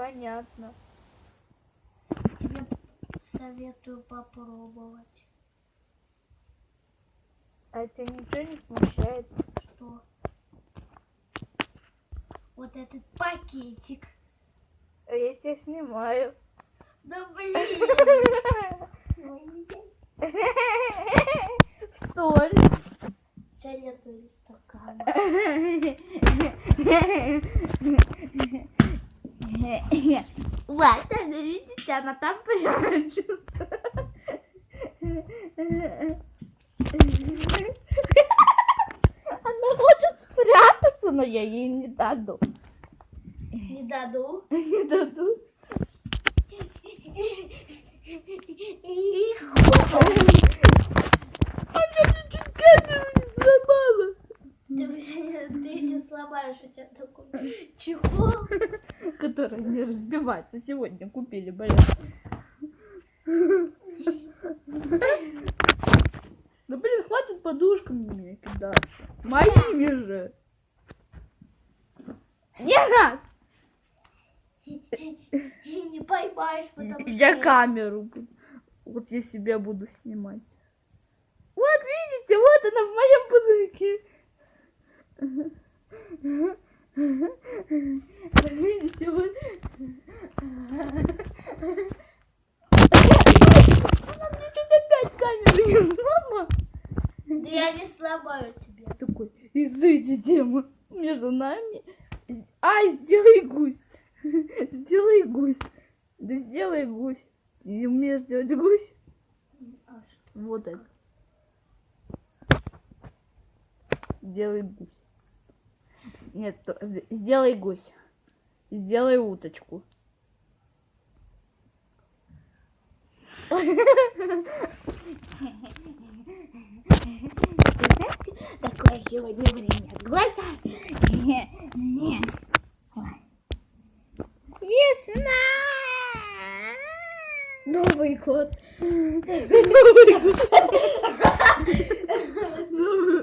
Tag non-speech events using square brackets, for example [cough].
Понятно. Тебе советую попробовать. А тебя ничего не смущает? Что? Вот этот пакетик. А Я тебя снимаю. Да блин! В столь. Чай нету из стакана. [laughs] Вот, это, видите, она там прячется. Она хочет спрятаться, но я ей не даду. Не даду. Не даду. Она чуть-чуть камеру не сломала. Ты, ты не сломаешь, у тебя такой чехол. Которая не разбивается. Сегодня купили, блин. Да блин, хватит подушками меня кидать. Моими же. Нет! Не поймаешь, потому что... Я камеру. Вот я себя буду снимать. Вот видите, вот она в моем пузырьке. Видите, вот. Она мне тут опять камеру не сломала. Да я не сломаю тебя. Такой, изыди тема между нами. Ай, сделай гусь. Сделай гусь. Да сделай гусь. Не умеешь делать гусь? А? Вот это. Сделай гусь. Нет, сделай гусь. Сделай уточку. Такое сегодня время года. Весна! Новый год. Новый [laughs] год.